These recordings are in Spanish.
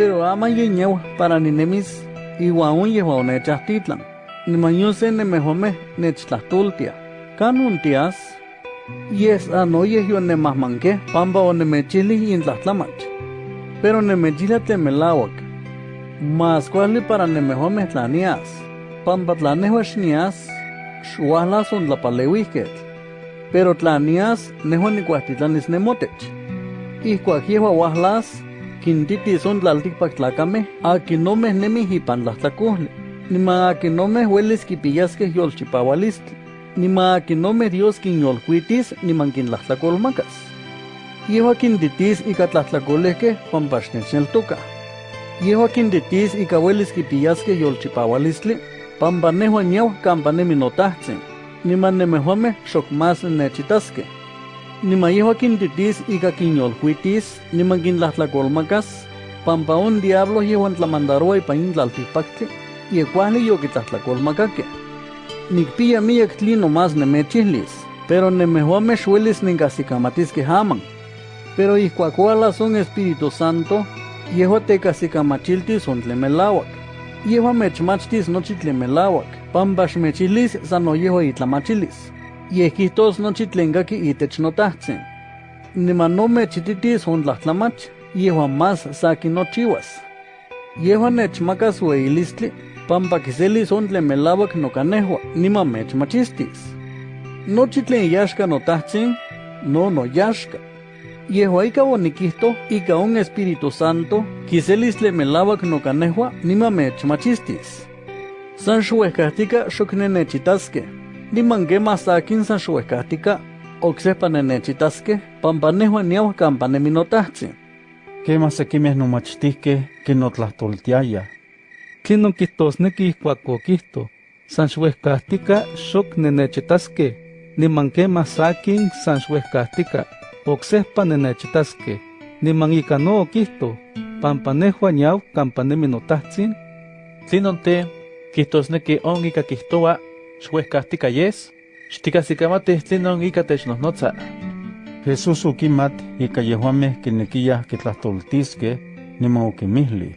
pero ama yeñewa para ninemis iwa un yewa onechastitlan. Nimañuse nemehome nechtlahtultia. Kanun tias, yes anoye yo nemahmanque pamba onemechili intlahtlamach. Pero nemechila temelawak. Mas cuali para nemehome tlanias. Pamba tlanehua xnias, xuahla son tlapalewihket. Pero tlanias nehua nikuahtitlanis nemotech. Ihkuak yehua kintiti son la altipa tlacame, a quien no me nemi y pan la tacuhle, ni ma a quien no me hueles quipillas que yo chipawalistli, ni ma a kipiyaskeh no me Dios quien yo cuitis, ni man quien la tacolmacas. Lleva quintitis y catlatlacole que pan pasnes el toca. kinyolkuitis nimankinlahtlakolmakas yewa kintitis ika tlahtlakoliskeh pampaxnechneltoka yewa kintitis ika uelis kipiyaskeh yolchipaualistli pampanehua niawah kampanemi notahtzin nimannemehuameh xokmas nechitasque. Nima yehua quintitis ika quinyolcuitis, niman quintlahtlakolmakas, pampa un diablo yehuan tlamandaroa ipa intlaltipaktli, ye kuahli yoquitlahtlakolmakakeh. Nikpia miyak tli nomás nemechihlis, pero nemehuameh xuelis ninkahsikamatiskeh aman. Pero ihkuak ualas un Espíritu Santo, yehua tekahsikamachiltis on tlemelauak. Yehua mechmachtis itlamachilis. Yehquihtos nochi tlen kaki itech notahtzin. Niman no mechititis on tlahtlamach, yehua más sakin nochiwas. Yehua nechmakas weilistli, pampa kiselis on tlen melawak nokanehua, niman mechmachistis. Nochi tlen notahtzin, no no yaxka. Yehua ika onikihto ika un Espíritu Santo, kiselis tlen melawak nokanehua, niman mechmachistis. San xuehkahtika xok nenechitaskeh, niman kema sakin san xuehkahtika, oksepa nenechitaskeh, pampa nehua niau kampa neminotahtzin. Kema sekimeh nomachtihkeh kinotlahtoltiaya. Tlinon kihtosneki ihkuak okihto, san xuehkahtika xok nenechitaskeh, niman kema sakin san xuehkahtika, oksehpa nenechitaskeh, niman ika no okihto, pampa nehua niau kampa nemi notahtzin, Tlinon te, kihtosneki on ika kihtoa, xuehkahtika yes, xtikahsikamatih tlinon ika technohnotza. Jesús okimat ika yehuameh kinekiyah kitlahtoltiskeh, niman okimihli.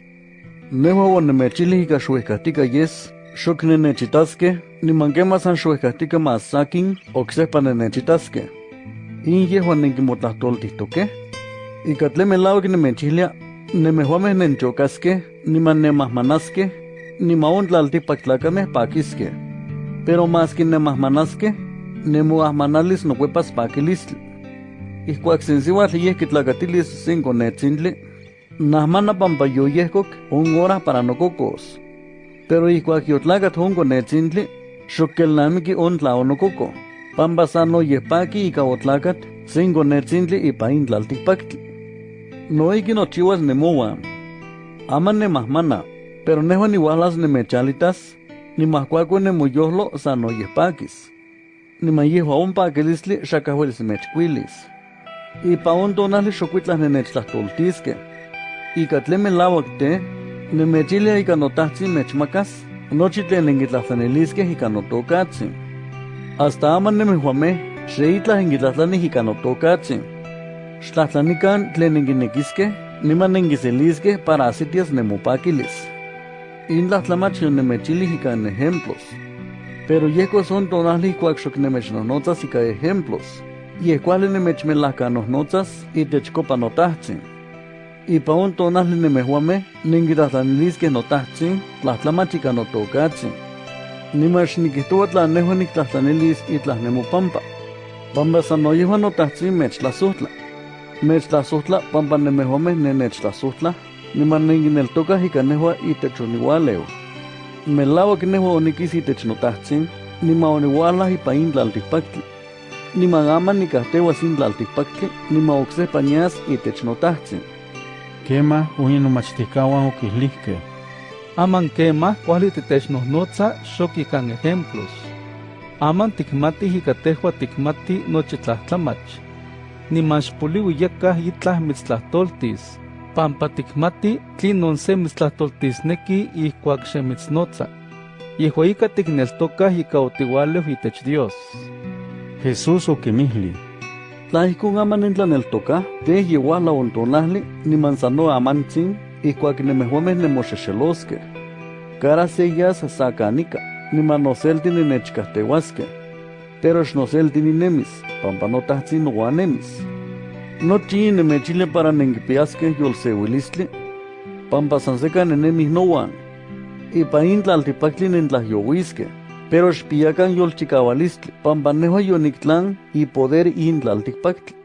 Nehua onemechili ika xuehkahtika yes, xok nenechitaskeh, niman kema san xuehkahtika mas sakin, oksepa nenechitaskeh. In yehua nenkimotlahtooltihtokeh. Ika tlen melauak nemechihlia, nemehuameh nenchokaskeh, niman nemahmanaskeh, niman on tlaltikpak tlakameh pakiskeh. Pero mas kinemahmanaskeh, nemoahmanalis nokuepas pakilistli. Ihkuak sen siuatl yeh kitlakatilis sen konetzintli, nahmana pampa yoyehkok un hora para nokokos. Pero on konetzintli, xok kelnamiki on tlaonokoko, pampa san oyehpaki ika otlakat sen konetzintli ipa in tlaltikpaktli. Noiki nochiuas nemoa. Ama nemahmana, pero nehua niuahlas nemechalitas, nimahkuako nemoyohlo san oyehpakis. Niman yehua on pakilistli xakahuelis mechkuilis. Ipa on tonali xokuitlah nenechtlahtoltiskeh. Ika tlen melauak te, nemechilia ika notahtzin mechmakas, nochi tlen nenkitlahtlaniliskeh ika notokatzin. Hasta ama nemehuameh, xeitlah nenkitlahtlanih ika notokatzin. Xtlahtlanikan tlen nenkinekiskeh, niman nenkiseliskeh para asitias nemopakilis. In tlahtlamach yonemechilih ika en ejemplos. Pero yehkos son tonali ikuak xok nemechnohnotzas ika ejemplos. Yeh kuali nemechmelahkanohnotzas itechkopa notahtzin. Ipa on tonali nemehuameh nenkitlahtlaniliskeh notahtzin tlahtlamach ika notokatzin. Niman xnikihtoua tla nehua niktlahtlanelis itlah nemopampa. Pampa san noyehua notahtzin mechtlasohtla. Mechtlasohtla pampa nemehuameh nenechtlasohtla, niman nenkineltokah ika nehua itech oniualeu. Melauak nehua onikis itech notahtzin, niman oniualah ipa in tlaltikpaktli. Niman ama nikahteuas in tlaltikpaktli, niman oksehpa nias itech notahtzin. Kema uyin nomachtihkawan okihlihkeh. Aman kema kuali titechnohnotza xok ikan ejemplos. Aman tikmatih ika tehua tikmati nochi tlahtlamach. Niman xpoliwi yakah itlah mitztlahtoltis, pampa tikmati tlinon se mitztlahtoltisneki ihkuak xemitznotza. Yehua ika tikneltokah ika otiualeu itech Dios. Jesús okimihli. Tla ihkon ama nentlaneltokah, teh yeuala on tonahli, niman sano amantzin, ihkuak nemehuameh nemoxexelosqueh. Cara seyas sacanica, nimanoselti ninechcahteuasqueh. Pero xnoselti ninemis, pampa notahtzin noanemis. Nochi nemechile para nenquipiasqueh yolseuilistli, pampa san seca nenemis noan. Ipa intlaltipactli nentlahyohuisqueh, pero xpiacan yolchicaualistli, pampa nehuan yonictlan y poder intlaltipactli.